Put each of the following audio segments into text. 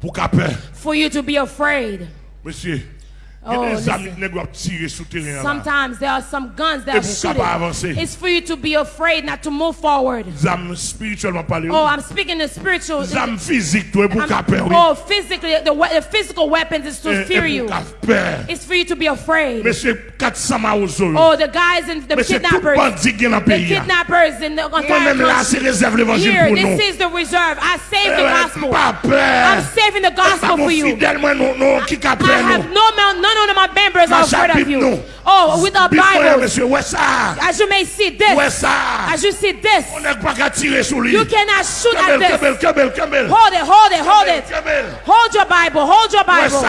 Pour qu'à peur. for you to be afraid. Monsieur, Oh, a des listen. amis qui doivent tirer sous terrain. là. Sometimes there are some guns that are shooting. It's for you to be afraid not to move forward. Zam spirituellement parlé. Oh, I'm speaking the spiritual. Zam physique, toi, pour I'm- qu'à peur. oui. oh, physically, the, the physical weapons is to fear you. pour qu'à peur. It's for you to be afraid. Monsieur 400 maozo. Oh, the guys and the kidnappers, bandit qui est dans le the kidnappers in the entire Moi-même là, c'est country. Here, this is the reserve. I saved the Eh, gospel. I'm saving the gospel for you. fidèle, moi, non, non, qui qu'a I have no mount, none of my members are afraid of you. Oh, with a Bible, Bible. monsieur, ouais ça. As you may see this, as you see this, On n'est pas qu'à tirer sur lui. you cannot shoot at this. Hold it, hold it, hold it. Hold your Bible, hold your Bible.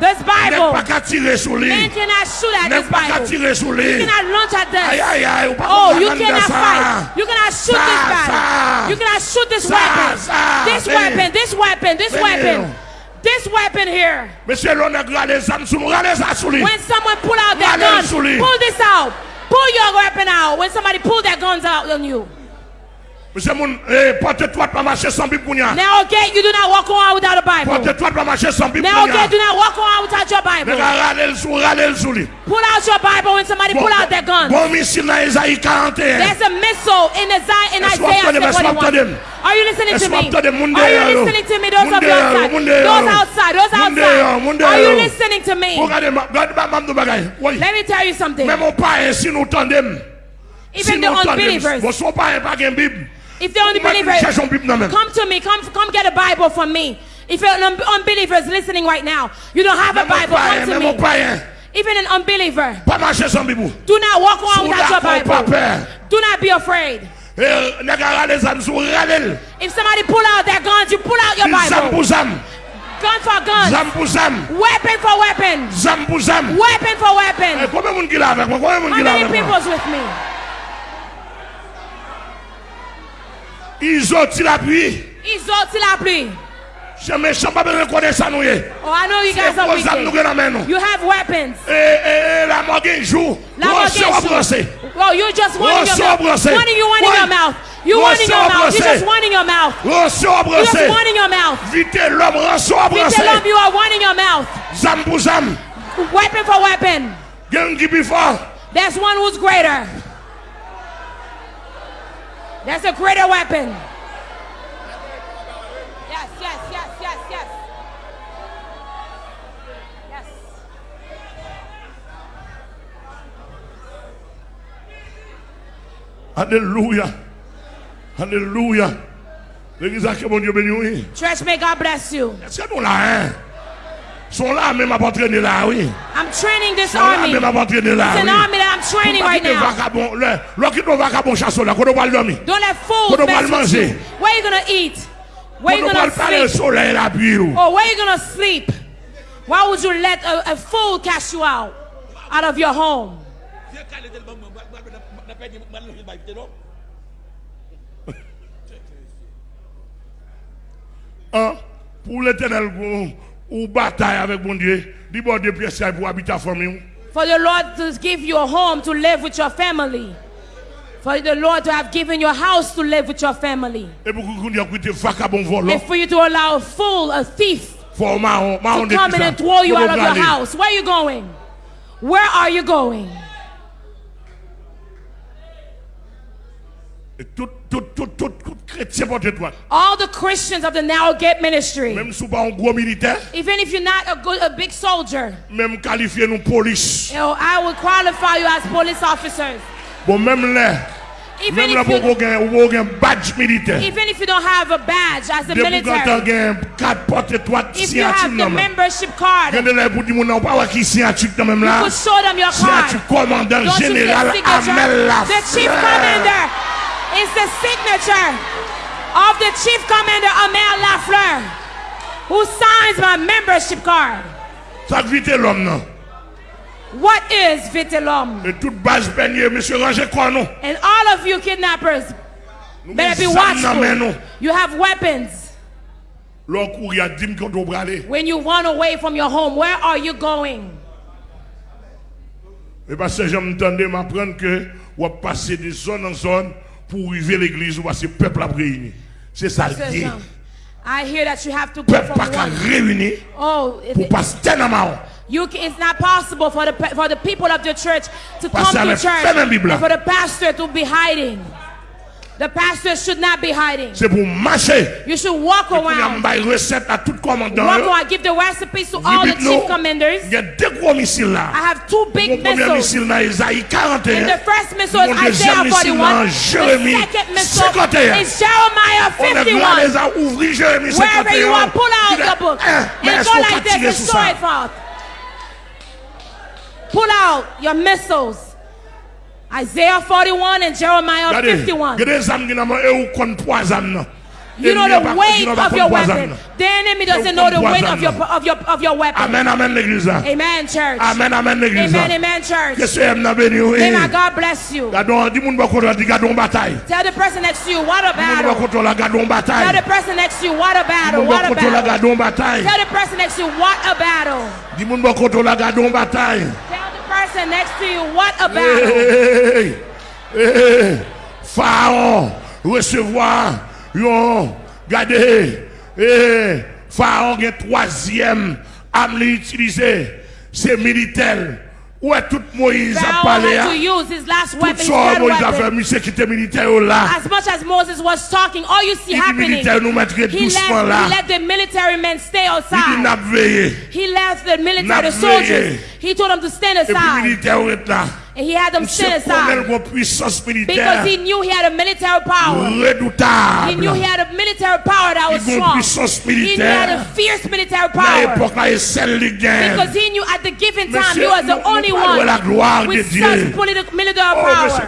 This Bible. qu'à tirer sur lui. Man cannot shoot at this Bible. You cannot launch at this. aïe, aïe. ou pas Oh, you cannot fight. You cannot shoot this battle. You cannot shoot this Ça, weapon. This weapon, this weapon, this weapon. This weapon here. Monsieur, l'on a les âmes sous nous. Regardez ça sur lui. When someone pull out their gun, pull this out. Pull your weapon out. When somebody pull their guns out on you. Mse moun, eh, pote twat pa mache san bib kounya. Ne okay, you do not walk on without a Bible. Pote twat pa mache san bib kounya. Ne okay, do not walk on without your Bible. Nega rale l sou, rale l sou li. Pull out your Bible when somebody bon, pull out their gun. Bon misil na Ezaïe 41. There's a missile in, Isaiah, in Isaiah 41. Are you listening to me? Are you listening to me, those of you outside? Those outside, those outside. Are you listening to me? Let me tell you something. Even the unbelievers. Bon, son père pas une Bible. if the Ou même unbelievers, cherchons Bible dans même. come to me. Come, come get a Bible from me. If you're an un- unbeliever is listening right now, you don't have a Bible, come to me. Even an unbeliever, pas marcher sans Bible. do not walk around without your Bible. Do not be afraid. Et, n'a qu'à regarder les âmes sous, regardez. If somebody pull out their guns, you pull out your Bible. Gun for gun. Zam pour zam. Weapon for weapon. Zam pour zam. Weapon for Eh, weapon. Combien de monde qui l'a avec moi? Combien de monde How many people's with me? Ils ont tiré l'appui. Ils ont la pluie. Je me chante pas besoin de connaître ça nous. eh. Oh, I know you guys are pour ça nous wicked. dans main nous. You have weapons. Et, et, et la mort qui joue. La mort Rosseux against à you. brosser. Oh, you're just one in your mouth. in you, one in Ouais. your mouth. You in your mouth. You just one in your mouth. You just in your mouth. Vite l'homme, rosseux à You brosser. tell them you are one in your mouth. Zam pour zam. Weapon for weapon. Gang fort. There's one who's greater. That's a greater weapon. Yes, yes, yes, yes, yes. Yes. Alléluia. Alléluia. L'église a que mon Dieu béni, oui. Church, may God bless you. Est-ce que nous là, hein? Son la men ap antrene la, oui. I'm training this Son army. Son la men ap antrene la, It's oui. It's an army that I'm training right now. Vakabon, le, lo ki nou vakabon chaso la, kono bal domi. Don't let fools mess with you. Where you gonna eat? Where you gonna sleep? Or oh, where you gonna sleep? Why would you let a, a fool cast you out? Out of your home. An, pou l'Eternel goun, ou bataille avec mon Dieu, dis bon Dieu pièces pour habiter famille. For the Lord to give you a home to live with your family. For the Lord to have given you a house to live with your family. Et pour qu'on dise écoutez, vagabond volant, And for you to allow a fool, a thief, faut marron, marron to come in and throw you out of your house. Where are you going? Where are you going? Et tout, tout, tout, tout, tout chrétien porte toi. All the Christians of the Now Gate Ministry, Même si pas un gros militaire, even if you're not a good, a big soldier, même qualifié nous police. you know, I would qualify you as police officers. Bon, même là, Even if, you, qu'on ait un badge militaire. even if you don't have a badge as a military, tu as un carte porte-toi if you have the membership card, Regardez là pour dire mon nom, pas voir qui signature dans même you could show them your card. Don't you get Amel signature? The chief commander is the signature of the chief commander Amel Lafleur, who signs my membership card. Ça vite l'homme non. What is Vitellum? Et toute base peignée, monsieur Ranger quoi non. And all of you kidnappers better be sommes dans main, watchful. You have weapons. L'on court, il y a 10 qu'on doit aller. When you run away from your home, where are you going? Eh et parce que j'entendais m'apprendre que on va passer de zone en zone pour arriver à l'église ou parce que le peuple a réuni. C'est ça le I hear that you have to go peuple from one. réuni oh, pour passer dans ma You, it's not possible for the, for the people of the church to come to church and for the pastor to be hiding. The pastor should not be hiding. C'est pour marcher. You should walk y around. avoir une recette à tout commandant. Walk around. Give the recipes to all the chief commanders. Il y a deux gros missiles là. I have two big premier missiles. missile dans Isaïe And 41. the first missile is Isaiah 41. dans Jérémie The second missile 51. is Jeremiah On 51. les a Jérémie 51. Wherever you are, pull out Il the book and go like this and show it forth. Pull out your missiles. Isaiah 41 and Jeremiah 51. il y a des âmes qui n'ont pas eu qu'on poisonne. non. You know the weight qui n'ont pas of your weapon. The enemy doesn't know the weight of your of your of your weapon. Amen, amen l'église. Amen, church. Amen, amen l'église. Amen, amen, church. ce aime n'a béni, oui. May my God bless you. Gardons, dis-moi pas qu'on a dit gardons bataille. Tell the person next to you, what a battle. Tell the person next to you, what a battle, what a battle. Tell the person next to you, what a battle. Person next to you, what a battle. Hey, hey. Pharaon recevoir yon gardez hey, Pharaon gen troisième âme li utilisé c'est militaire où est tout Moïse a parlé had to use his last tout ça Moïse a fait monsieur qui était militaire oh là. As much as Moses was talking, all you see happening, militaire nous mettre he doucement let, là. he let the military men stay il dit n'a outside. He left the military, the soldiers. He told them to stand et puis aside. militaire là And he had them stand aside. une puissance militaire Because he knew he had a military power. He knew he had a military power that was Il a une strong. He knew he had a fierce military power. l'époque, là, il celle les gagne. Because he knew at the given time he was the only nous parlons de la gloire one with such politi- military Oh, power.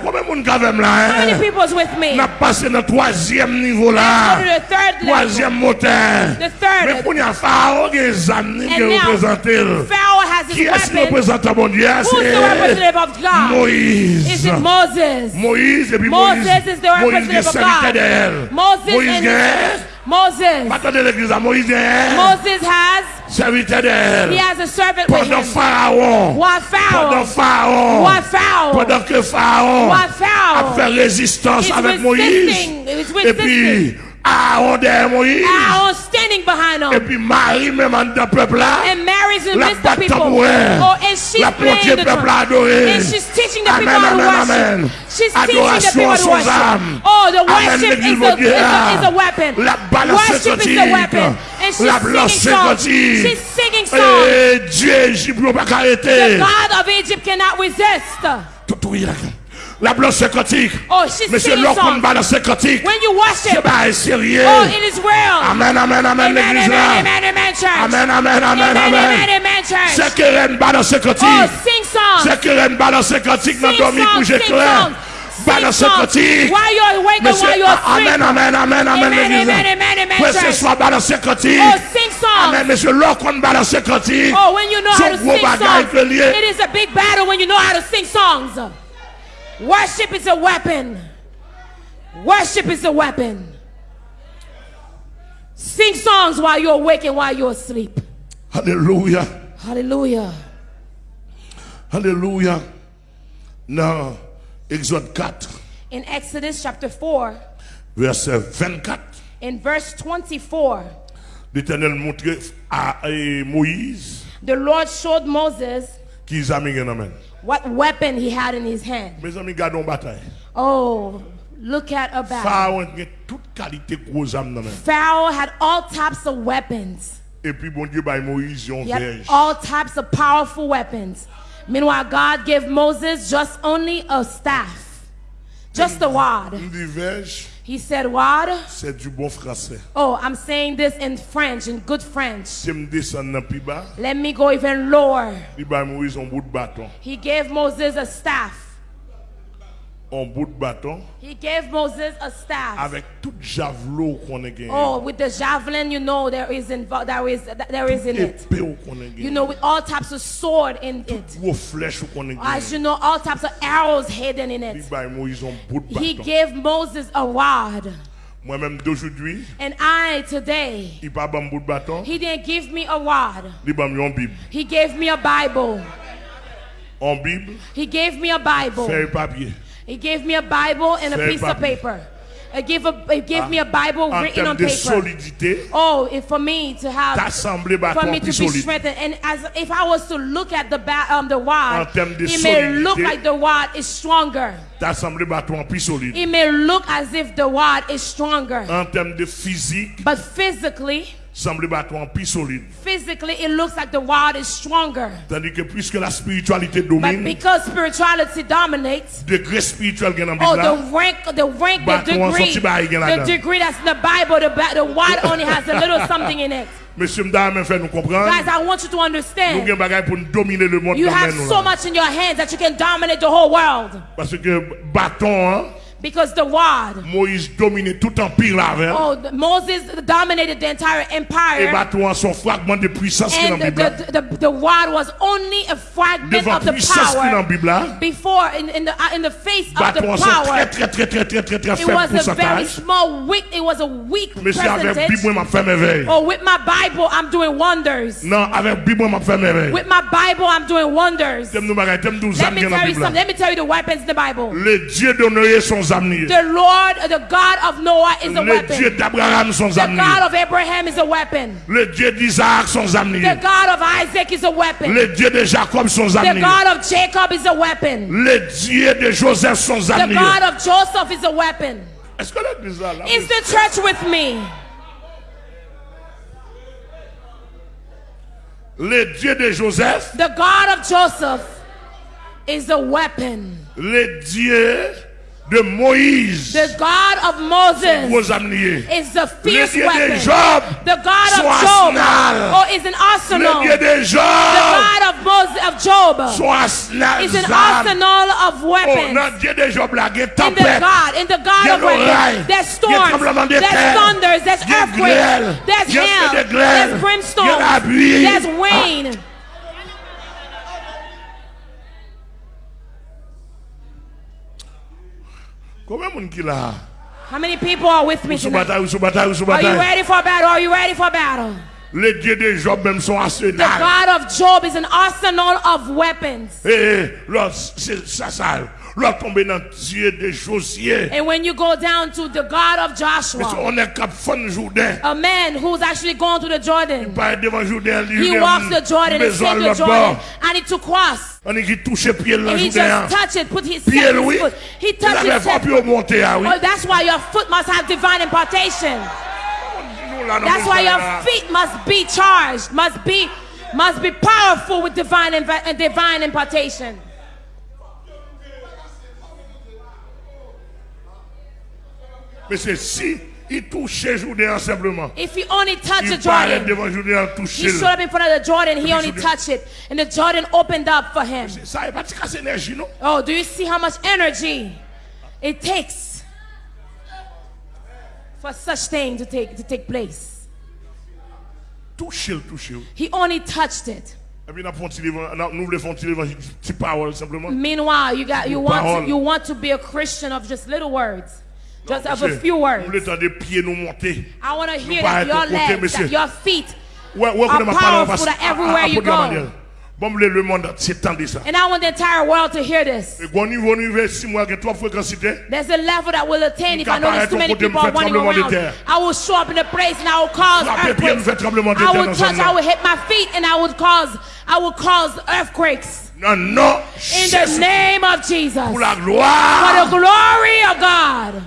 moun kavem la, na pase nan toazyem nivou la, toazyem moten, men pou nyan Fao gen zam ni gen reprezenter, ki eski reprezenter moun diya, se Moïse, Moïse epi Moïse, Moïse gen sanite de el, Moïse gen, patande l'eglise a Moïse gen, Moïse has, Serviteur he has a servant with him. Pharaon. What Pendant Pharaoh? Pharaon. Pendant que Pharaon a fait résistance He's avec Moïse. Et puis, Aaron derrière Moïse. Aaron standing behind Et him. puis Marie, même en dedans peuple là. And Mary's in midst of people. Oh, and she's La playing the drum. And she's teaching the Amen, people how to amen, worship. She's teaching the Adoration people to worship. âme. Oh, the worship is a, is, a, is a weapon. La Worship is a weapon. La blanche continue. Et eh, Dieu Égypte ne peut pas arrêter. La blanche séquotique. Oh, Monsieur Locke bat la séquotique. C'est pas sérieux. Oh, it is real. Amen, amen, amen, l'église là. Amen, amen, amen, amen. C'est que Ren bat la séquotique. C'est que Ren bat la séquotique. N'a dormi couché clair. Balance Sing songs. While you're awake and while you're asleep. amen, amen, amen, amen, Amen, amen, amen, amen, Que ce soit quantique. Oh, sing songs. Amen, monsieur, lorsqu'on balance quantique. Oh, when you know how to sing songs, it is a big battle when you know how to sing songs. Worship is a weapon. Worship is a weapon. Sing songs while you're awake and while you're asleep. Hallelujah. Hallelujah. Hallelujah. Dans Exode 4, In Exodus chapter 4, verset 24, in verse 24, l'Éternel montre à Moïse the Lord showed Moses qu'ils amis gen amène. what weapon he had in his hand. Mes amis, gardons bataille. Oh, look at a battle. Pharaon gen toute qualité gros âme nan men. Pharaoh had all types of weapons. Et puis bon Dieu bay Moïse yon verge. all types of powerful weapons. Meanwhile, God gave Moses just only a staff, just a rod. He said, Rod? c'est du bon français. Oh, I'm saying this in French, in good French. Si me descend nan bas, Let me go even lower. li bay bout bâton. He gave Moses a staff. Un bout de bâton He gave Moses a staff. avec tout javelot qu'on a gagné. Oh, with the javelin, you know there is in There is there is in it. You know, with all types of sword in it. Gros flèche qu'on a As you know, all types of arrows hidden in it. bay Moïse un bout de He gave Moses a rod. Moi-même d'aujourd'hui, And I today, il pas bout de bâton, he didn't give me a rod. yon Bible. He gave me a Bible. En Bible, He gave me a Bible. feuille papier. He gave me a Bible and a piece of paper. It gave, a, it give me a Bible written on paper. solidité, Oh, if for me to have, for me to be solide. strengthened, and as if I was to look at the ba- um the wad, En termes de it may look like the wad is stronger. T'assembler bâton plus solide. It may look as if the wad is stronger, En de physique, but physically, sembler bâton plus solide. physically, it looks like the wad is stronger. Tandis que puisque la spiritualité But because spirituality dominates, degré spirituel nan oh, the rank, the rank, the degree, sorti ba gen la the degree that's in the Bible, the, the wad only has a little something in it. Monsieur Mda men fè nou Guys, I want you to understand. gen bagay pou nou domine le monde You have so much in your hands that you can dominate the whole world. Parce que bâton, hein, Because the word. Moïse domine tout empire avec. oh, Moses dominated the entire Et empire. bâton son fragment de puissance qui dans And la the, Bible. the, the, the wad was only a fragment Devant of the qui dans power Bible before, in, in, the, in the face of the power. très très très très très très très It was a very small, weak, it was a weak Monsieur avec. Bible m'a fait merveille. Oh, with my Bible, I'm doing wonders. Non, avec Bible m'a fait merveille. With my Bible, I'm doing wonders. T'aimes nous bagay, t'aimes nous Let me qui est dans la tell you something. là. Let me tell you the weapons in the Bible. Le Dieu son. The Lord, the God of Noah is a Le Dieu weapon. son The. God of Abraham is a weapon. Le Dieu son âme. The God of Isaac is a weapon. Le Dieu de Jacob son The. God of Jacob is a weapon. Le Dieu de Joseph son The. God of Joseph is a weapon. Est-ce que là, là Is the church with me? Le Dieu de Joseph, The God of Joseph is a weapon. De Moïse, The God of Moses is a fierce weapon. Job, The God of Job arsenal. oh, is an arsenal. The God of Moses of Job is an arsenal of Oh, weapons. non, Dieu de Job, là, il y a In the. God, in the God Il y a of weapons, there's Il y a storms, there's thunders, there's Il y a earthquakes, there's Il hail, feu de grêle. there's brimstone, Il y a there's rain. How many people are with me tonight? bataille, ou sous bataille, ou sous Are you ready for battle? Are you ready for battle? Le Dieu de Job, même son The. God of Job is an arsenal of weapons. Eh, eh, l'autre, c'est ça, ça. Dans Dieu de Josier. And when you go down to the God of Joshua, qu'on est cap fond Jourdain. a man who's actually gone to the Jordan, Pas devant Jourdain, he walks the Jordan and à the Jordan, and he took cross. On est qui touche pied dans And he just touched it, put his, Pied, foot. He touched avait his pas pu monter, ah. Oh, that's why your foot must have divine impartation. Là, That's why your feet must be charged, must be, must be powerful with divine and divine impartation. Mais c'est si il touchait Jourdain simplement. If he only touched the Jordan, devant Jourdain, he stood up in front of the Jordan. He only touched it, and the Jordan opened up for him. Ça pas de l'énergie, non? Oh, do you see how much energy it takes for such thing to take to take place? Toucher, toucher. He only touched it. Et puis, nous avons fait nous voulons faire l'évangile, petite parole simplement. Meanwhile, you got you want to, you want to be a Christian of just little words, just of a few words. voulons entendre des pieds nous monter. I want to hear that your legs, that your feet, Are qu'on m'a parlé en powerful that everywhere you go. à- Bon, le le monde entier tendez ça. and I want the entire world to hear this. Et quand niveau niveau six mois que trois fréquencité, There's a level that will attain if I know there's too many Caparaître au côté, people are running around. I will show up in a place and I will cause Frapper pied, me earthquakes. fait tremblement de I will touch, I will hit my feet and I would cause I will cause earthquakes. In the name of Jesus. For the glory of God.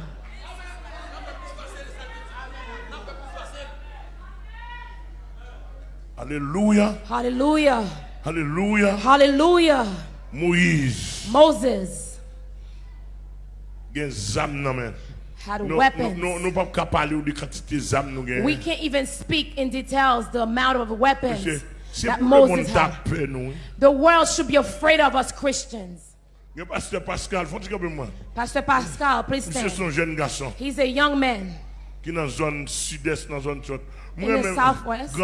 Alléluia, Hallelujah. Hallelujah. Hallelujah. Moïse, Moses gen zam nan men. had weapons. non, non pa ka pale ou de quantité zam nou gen. We can't even speak in details the amount of weapons that pour le monde Moses had. The world should be afraid of us Christians. Gen pasteur Pascal. Pastor Pascal, please stand. son jeune garçon He's a young man. qui nan zone sud-est, nan zone chot. In the southwest.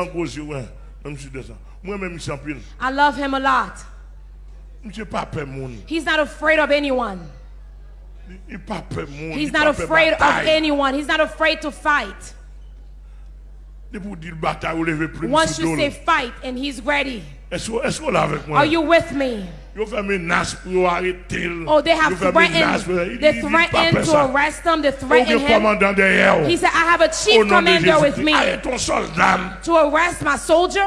Grand gros yeux, ouais. Même sud-est. là. Moi même monsieur en pile. I love him a lot. Monsieur pas peur moun. He's not afraid of anyone. Il pas peur moun. He's not afraid of anyone. He's not afraid to fight. De pou dire bataille ou lever plus Once you say fight and he's ready. Est-ce que est-ce qu'on l'a avec moi? Are you with me? Yo fait menace pour yo arrêter. Oh, they have fait menace pour- threatened. They il- il pas threatened to arrest him. They threatened him. He said, I have a chief commander with me Arrête ton soldat. to arrest my soldier.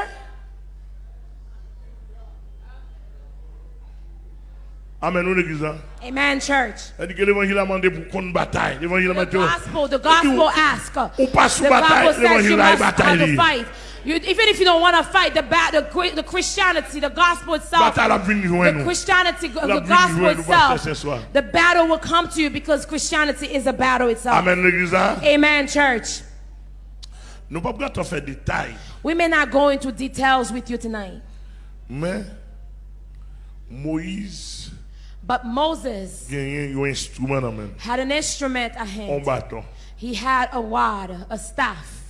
Amen, nous l'église. hein. Amen, church. C'est-à-dire que l'évangile a demandé pour qu'on bataille. L'évangile a The gospel, the gospel asks. Ou pas sous The Bible says you a must have to fight. You, even if you don't want to fight, the, the, the Christianity, the gospel itself, Bataille a venu the. Christianity, the gospel nous joindre, nous passer ce itself, the battle will come to you because Christianity is a battle itself. Amen, l'église. Amen, church. Nous ne pouvons pas. We may not go into details with you tonight, Mais Moïse but Moses gagnait un instrument dans la main. had an instrument at hand. He had a rod, a staff.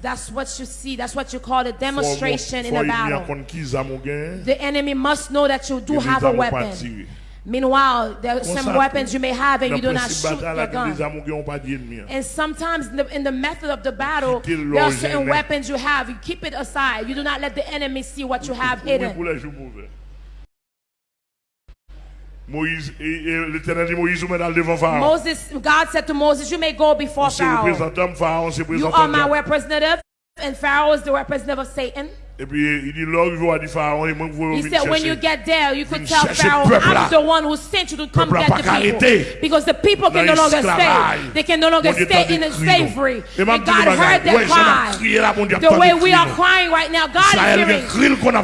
That's what you see. That's what you call a demonstration in faut a il y a battle. contre qui ça, mon gars? The enemy must know that you do have a weapon. Meanwhile, there are some weapons you may have and you do not shoot your là, que les gun. armes n'ont pas d'ennemi. hein. And sometimes in the, in the method of the battle, there are certain weapons you have. You keep it aside. You do not let the enemy see what you have hidden. Les jours mauvais. Moïse, et, et l'éternel dit Moïse, vous devant Pharaon. Moses, God said to Moses, you may go before Pharaoh. représentant Pharaon, c'est You are my representative, and Pharaoh is the representative of Satan. Et puis il dit, il va Pharaon, moi, vous He said, when you get there, you could tell Pharaoh, I'm the one who sent you to come get the people. Because the people can no longer stay. They can no longer stay in the slavery. And God heard their Ouais, j'en ai cry. crié là, mon Dieu, The way we are crying right now, God is hearing.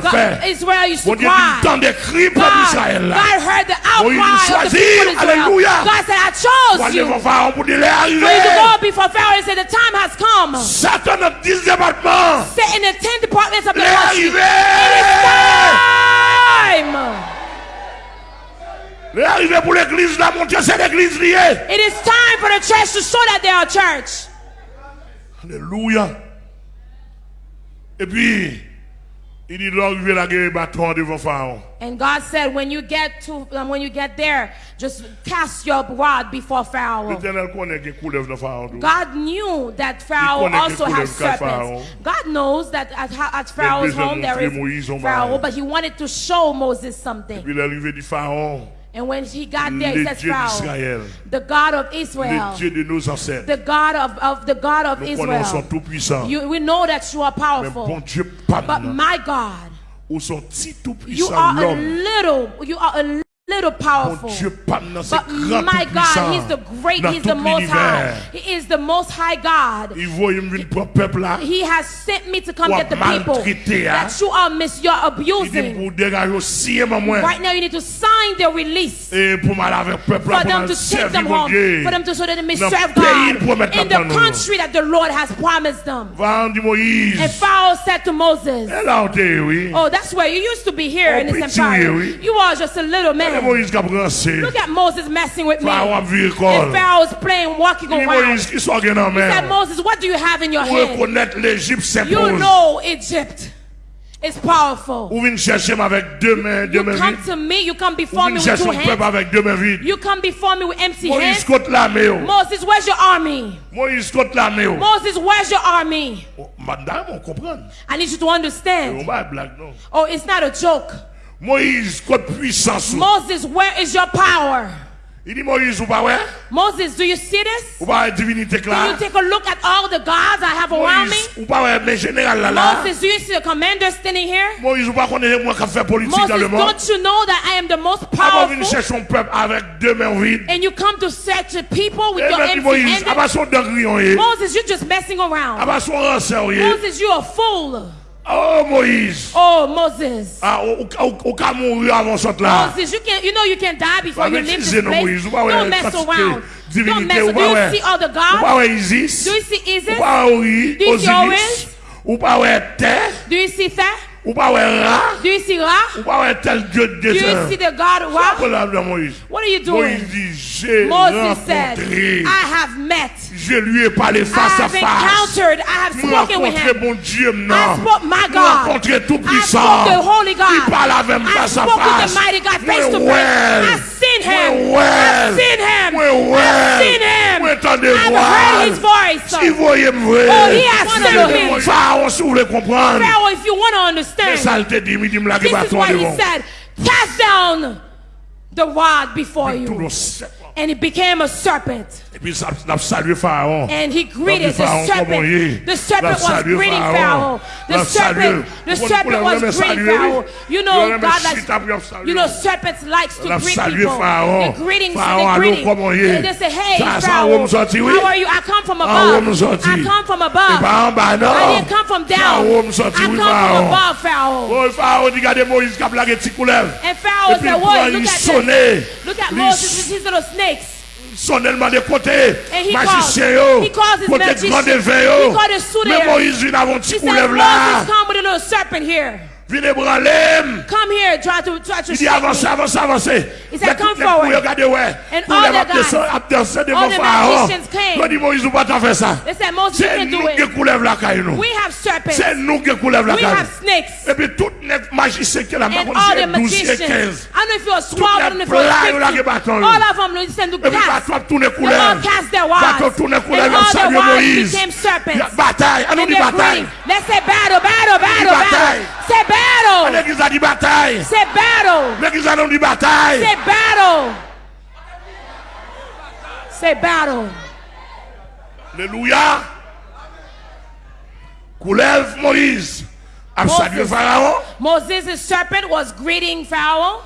God-. Israel used to il cry. des cris, peuple God. God heard the outcry of the people Israel. God said, I chose you for Pharaon pour dire, il est you to go before Pharaoh and say, the time has come. Satan a 10 départements. Sit in the ten departments of the Il est arrivé. Time. Il est arrivé pour l'église là, mon Dieu, c'est l'église liée. It is time for the church to show that they are church. Alléluia. Et puis, And God said, when you get to, um, when you get there, just cast your rod before Pharaoh. L'éternel connaît qu'il coulève dans Pharaon. tout. God knew that Pharaoh also has serpents. God knows that at, at Pharaoh's home there is Pharaoh, but he wanted to show Moses something. Puis il est arrivé du Pharaon, And when he got there, he says, Pharaoh, the God of Israel, Dieu de nos ancêtres. the God of, of the God of Nous Israel. You, we know that you are powerful. bon Dieu, But my God, you are a little, you are a little powerful. Dieu, pas maintenant, c'est But my God. He's the great, He's the most high. He is the most high God. Il voit, il me pour peuple là. He has sent me to come get the people that you are miss, you're abusing. pour dégager aussi moi. Right now, you need to sign their release. Et pour mal avec peuple là, For them to take them home, for them to so that they may serve le pays, pour God in the country that the Lord has promised them. Va dit Moïse. And Pharaoh said to Moses. Oh, that's where you used to be here Oh, in this empire. You are just a little man. Moïse qui a brancé. Look at Moses messing with me. Pharaon a vu And. Pharaoh's playing, walking around. Moïse qui soit en He said. Moses, what do you have in your hand? You know Egypt is powerful. Ou vient chercher moi avec deux mains, deux You come to me, you come before me with two hands. avec deux mains vides. You come before me with empty Moïse hands. oh. Moses, where's your army? Moïse l'armée. oh. Moses, where's your army? Oh, Madame, on comprend. I need you to understand. va blague, non. Oh, it's not a joke. Moïse contre puissance. Moses, where is your power? Il dit Moïse, ou pas ouais? Moses, do you see this? Ou pas divinité là? you take a look at all the gods I have around me? Ou pas ouais, mais général là là? Moses, do you see the commander standing here? Moïse, ou pas connaître moi qui fait politique dans Moses, le monde? don't you know that I am the most Avant venir powerful? chercher son peuple avec deux mains vides. And you come to search the people with Et your empty Moïse, handed? abat son dangrion, eh. Moses, you're just messing around. Abat son ranceur, eh. Moses, you're a fool. Oh Moïse. Oh Moses. Ah, au Cameroun avant ça là. Moses, you can, you know you can die before you leave this place. Don't mess around. Don't mess around. Do you see other gods? Do you see Isis? Do you see Horus? Do you see Terre? Ou pa wè ra? Do you see ra? Ou pa wè tel dieu de Dieu? Do you see the God ra? Sa pou la vla Moïse. What are you doing? Moïse dit, j'ai rencontré. I have met. Je lui ai parlé face à face. I have encountered. I have spoken with him. Rencontré mon Dieu non. I spoke my God. Rencontré tout puissant. I spoke the Holy God. Il parle avec moi face à face. I spoke with the mighty God face to face. I've seen him. I've seen him. I've seen him. I've heard his voice. Si voyez me. Oh, he has seen me. Pharaon, si vous voulez comprendre. Pharaon you want to understand, ça le te dit, il dit, me lage this is what he said. Cast down the rod before you. And it became a serpent. Et puis, ça salué Pharaon. And he greeted the Pharaon, comment il est? serpent. The serpent was greeting Pharaon. Pharaoh. The serpent, the serpent was greeting Pharaoh. You know, God likes, you know, serpents likes to greet people. Pharaon. The greetings, Pharaon, the allô, greeting. comment? And they say, hey, Ça, ça, Pharaoh, où me sorti, oui? how are you? I come from above. I come from above. pas en bas, non. I didn't come from down. Pharaon I come from above, Pharaoh. Oh, Pharaon dit, regardez Moïse qui a blagué petit couleuvre. And Pharaoh said, Whoa, prend, look at this. Look at Moses his little snakes. mistakes. Sonelman de kote, majisye yo, kote grande ve yo, men Moïse vin avon ti koulev la. Vin e bralem, vin e avanse, avanse, avanse. He said, Come forward. And all the guys, all the magicians came. They said, Moses, can do it. We have serpents. We have snakes. And all the magicians. If you are swallowed in the All of them, they said, Look, became serpents. Let's say battle, battle, battle. Say battle. C'est battle. L'église a dit bataille. Say battle. Say battle. Alléluia. Coulève Moïse. A Moses. salué Pharaon. Moses' serpent was greeting Pharaoh.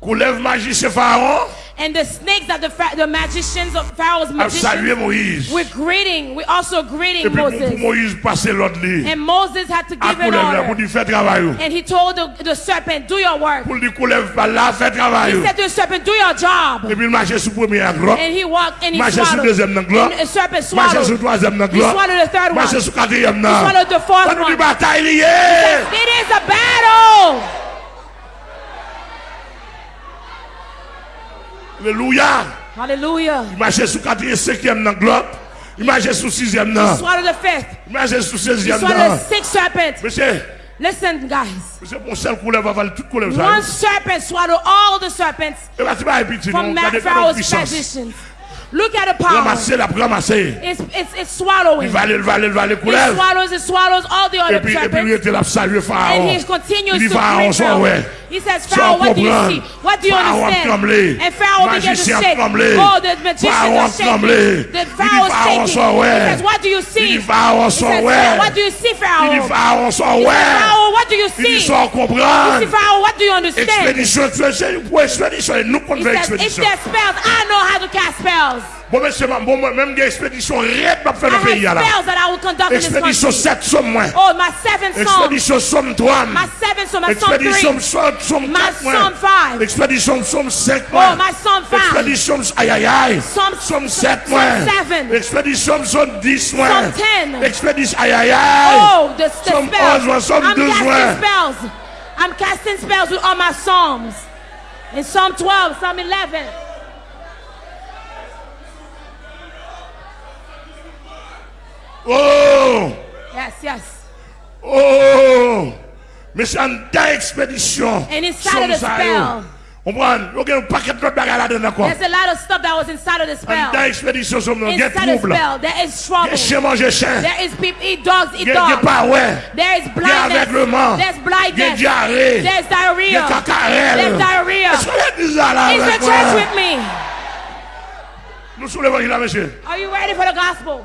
Coulève magicien Pharaon. And the snakes that the, the magicians of Pharaoh's magicians were greeting. We also greeting puis pour, pour Moses. Moïse passer l'autre lit. And Moses had to give an coulève là pour order. dire fais travail. And he told the, the serpent, do your work. Pour dire coulève pas là, fais travail. He said to the serpent, do your job. Et puis il marchait sous premier globe. And he walked and he swallowed. And the serpent swallowed. He swallowed the third one. Marchait sous quatrième He swallowed the fourth On nous dit one. It is a battle. Alléluia. Hallelujah. Il marchait sous quatrième, cinquième dans globe. Il marchait sous sixième là. Swallow the fifth. Il marchait sous He seizième swallowed là. the sixth serpent. Monsieur, Listen, guys. monsieur, mon seul coulève avale toute coulève ça. One serpent swallowed all the serpents Et là, c'est pas un petit, from non. Ma- Regardez Pharaoh's puissance. magicians. Look at the power. Ramasser, la ramasser. It's, it's, it's swallowing. Il va aller, il va aller, il va aller It coulève. swallows, it swallows all the Et other puis, et puis, il serpents. était là, saluer And Pharaon. he continues Il dit, to Pharaon, greet sois Pharaoh. ouais. He says, Pharaoh, what do you see? What do you understand? And Pharaoh began to shake. Oh, the magicians are shaking. The dit, Pharaoh's shaking. He says, what do you see? He says, what do you see, Pharaoh? He says. Pharaoh, what do you see? see, comprendre. Pharaoh, what do you understand? Expédition, tu es pour expédition. Et nous, qu'on He says, if there's spells, I know how to cast spells. Bon, monsieur, bon, même des expéditions, rien de faire I dans have le pays, là. spells that I will conduct in this Expédition country. 7 somme moins. Oh, my seventh psalm. Expédition somme 3. My seventh psalm, my psalm Expédition 3. somme somme My 4 Psalm moins. 5. Expédition somme 5 Oh, moins. psalm 5. Expédition aïe aïe aïe. Psalm- Somme 7 Psalm moins. Expédition somme 10 moins. Psalm 10. Expédition aïe aïe aïe. Oh, the, spells. 11, Psalm I'm 12, casting spells. I'm casting spells with all my psalms. In Psalm 12, Psalm 11. Oh! Yes, yes. Oh! Mais c'est une expédition. And inside of the spell. prend, il y a un paquet de bagages là-dedans encore. There's a lot of stuff that was inside of the spell. dernière expédition, il y a Inside the trouble. spell, there is Il y trouble. chien manger chien. There is people eat dogs, eat Il y a dogs. pas ouais. There is Il y a aveuglement. blindness. There's Il y a blindness. diarrhée. There's Il y a diarrhea. cacarelle. There's diarrhea. Est-ce que l'église là, là, Is the church with me? Nous sommes l'évangile là, monsieur. Are you ready for the gospel?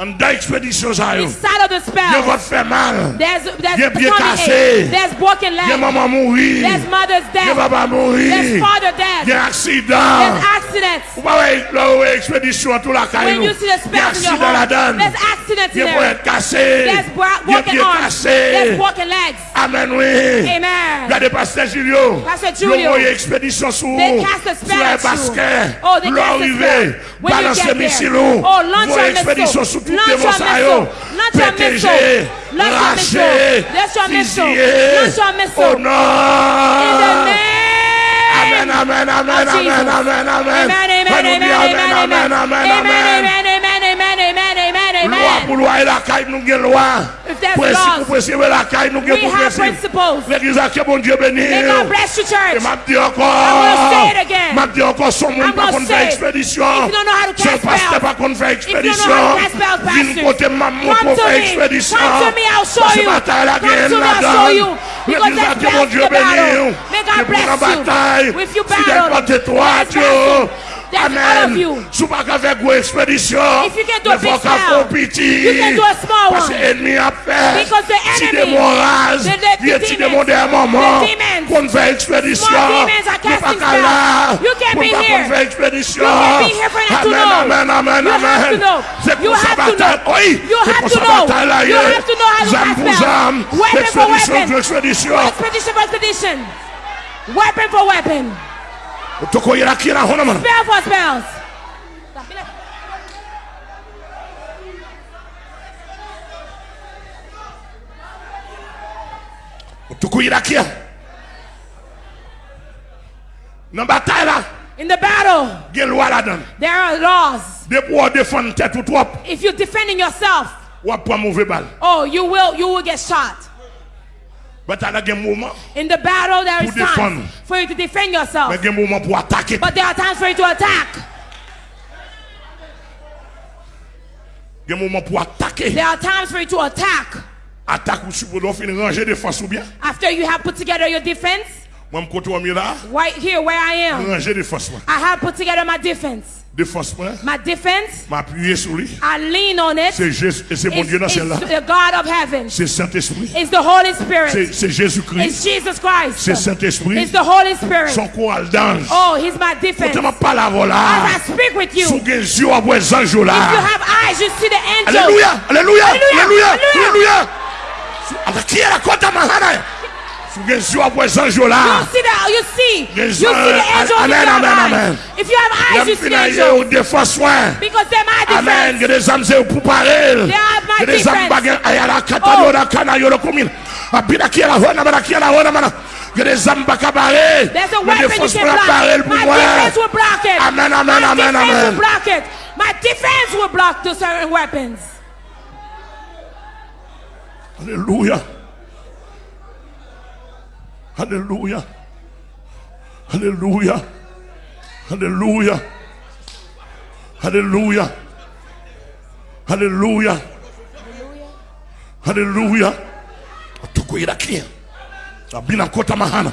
Il y a pied tummy cassé. ache. There's broken Il y a legs. maman mourir. There's mother's Il y a death. papa There's mourir. father Il y a death. accident. There's accidents. Vous voyez, là, où est expédition, tout la caille. When you see the Il y a spells in your accident heart, là-dedans. there's accidents Il y in a pour there. être cassé. There's bro- Il y a broken pied arms. There's cassé. broken legs. Amen, oui. Amen. Regardez Pasteur Julio. Pasteur Ils ont Julio. envoyé expédition sur They cast a spell sur un at Toute moun sa yo, peteje, rache, fizye, onan. Amen, amen, amen, amen, amen, amen. Amen, amen, amen, amen, amen, amen, amen. Lwa pou lwa e lakay nou gen lwa. Prinsip ou prinsip e lakay nou gen prinsip. L'Eglise akye bon Diyo beni. E map di ankon. Map di ankon son moun pa kon fè ekspedisyon. Se paste pa kon fè ekspedisyon. Vin kote mam moun kon fè ekspedisyon. Pase batay la gen la dan. L'Eglise akye bon Diyo beni. Ki pou nan batay. Si den pa te toat yo. Amen. Sou pa ka vek ou ekspedisyon, ne fò ka kompiti. Pase enmi apè, si demon raz, vie ti demon de maman, kon fè ekspedisyon, ne pa ka la, kon pa kon fè ekspedisyon. Amen, amen, amen, amen. Se pou sa batal, oi, se pou sa batal la ye, zam pou zam, ekspedisyon pou ekspedisyon. Weapon for weapon. For weapon. Toko yera qui est là, on a man. Spell for spells. Toko yera qui est. Dans la bataille là, In the battle, il y a une there are laws. Des pour tête ou trop, If you're defending yourself, ou prend mauvais balle. oh, you will you will get shot. Bataille là, il y a In the battle, there is time for you to defend yourself. mais il y a un moment pour attaquer. But there are times for you to attack. Il y a un moment pour attaquer. There are times for you to attack. Attaque ou supposons finir ranger défense ou bien. After you have put together your defense, Moi, je côté au là, right here where I am, ranger défense. moi. I have put together my defense. Défense, My defense, m'appuyer sur lui. I lean on it. C'est Jésus, c'est mon Dieu dans celle-là. the God of heaven. C'est Saint-Esprit. It's the Holy C'est Spirit. c'est Jésus-Christ. It's Jesus Christ. C'est Saint-Esprit. It's the Holy Spirit. Son choral d'ange. Oh, He's my defense. Pas la As voilà. I speak with you, Sous if les yeux à vos anges you là. have eyes, you see the angels. Alléluia, alléluia, Alléluia, alléluia, alléluia. alléluia. Alors, qui est la côte à Mahana? Sous les yeux à You see the you see you see the angels amen, amen, amen. If you have eyes, you see the angels ou défense soin. because they're my Amen. Il y a defense. des âmes c'est pour parler. They are my Il y a des âmes defense. baguettes. Aïe, la kata, yo, la kana, yo, le commune. Abina qui est la hona, mana qui est la hona, mana. Il y a des âmes bacabarées. There's a Mais weapon you défense can pour block. My moi. defense will block it. Amen, amen, My amen, defense amen. will block it. My defense will block the certain weapons. Alléluia. Haleluya, haleluya, haleluya, haleluya, haleluya, haleluya. Tukuirakia na bila kota mahana.